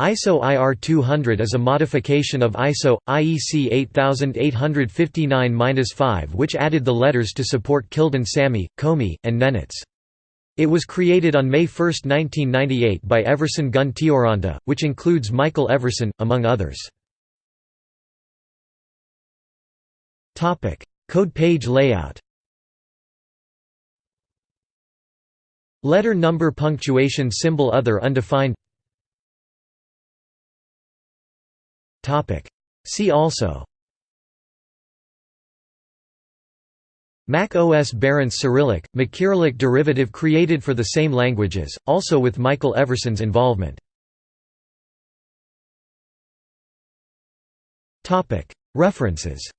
ISO IR 200 is a modification of ISO, IEC 8859-5 which added the letters to support Kildin Sami, Komi, and Nenets. It was created on May 1, 1998 by Everson Gunn Teoranta, which includes Michael Everson, among others. Code page layout Letter number punctuation symbol other undefined See also. Mac OS Barentsz Cyrillic, MacCyrillic derivative created for the same languages, also with Michael Everson's involvement. References